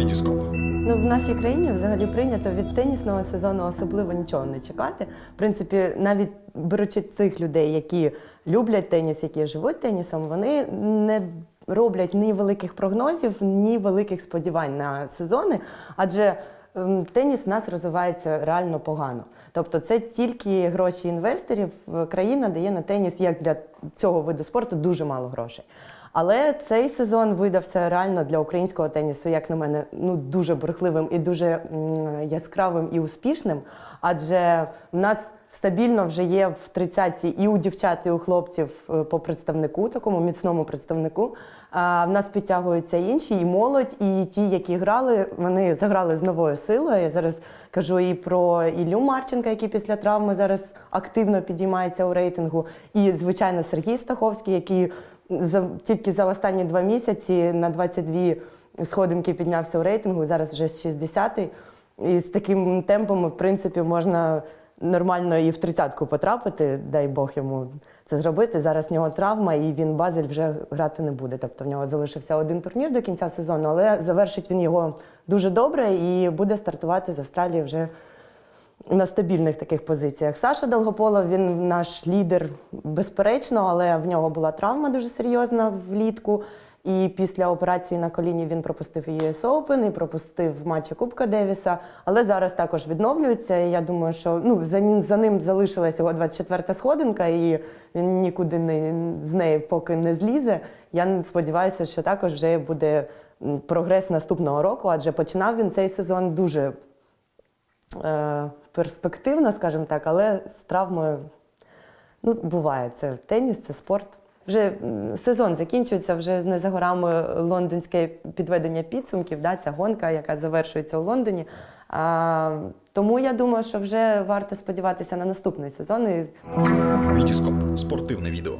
Вітіскоп. Ну, в нашій країні взагалі прийнято від тенісного сезону особливо нічого не чекати. В принципі, навіть беручи тих людей, які люблять теніс, які живуть тенісом, вони не роблять ні великих прогнозів, ні великих сподівань на сезони, адже ем, теніс в нас розвивається реально погано. Тобто, це тільки гроші інвесторів. Країна дає на теніс як для цього виду спорту дуже мало грошей. Але цей сезон видався реально для українського тенісу, як на мене, ну дуже бурхливим і дуже яскравим і успішним. Адже в нас стабільно вже є в тридцятці і у дівчат, і у хлопців е, по представнику, такому міцному представнику. А в нас підтягуються інші, і молодь, і ті, які грали, вони заграли з новою силою. Я зараз кажу і про Іллю Марченка, який після травми зараз активно підіймається у рейтингу, і звичайно Сергій Стаховський, який за тільки за останні два місяці на 22 сходинки піднявся у рейтингу. Зараз вже 60-й. І з таким темпом, в принципі, можна нормально і в тридцятку потрапити, дай Бог йому це зробити. Зараз в нього травма, і він Базель вже грати не буде. Тобто в нього залишився один турнір до кінця сезону, але завершить він його дуже добре і буде стартувати з Австралії вже на стабільних таких позиціях. Саша Долгополов, він наш лідер, безперечно, але в нього була травма дуже серйозна влітку. І після операції на коліні він пропустив і US Open, і пропустив матчі Кубка Девіса. Але зараз також відновлюється. І я думаю, що ну за ним за ним залишилась його 24-та сходинка, і він нікуди не з неї поки не злізе. Я сподіваюся, що також вже буде прогрес наступного року, адже починав він цей сезон дуже е, перспективно, скажімо так, але з травмою ну, буває. Це теніс, це спорт. Вже сезон закінчується, вже не за горами лондонське підведення підсумків, да, ця гонка, яка завершується у Лондоні. А, тому я думаю, що вже варто сподіватися на наступний сезон. Вітіскоп. Спортивне відео.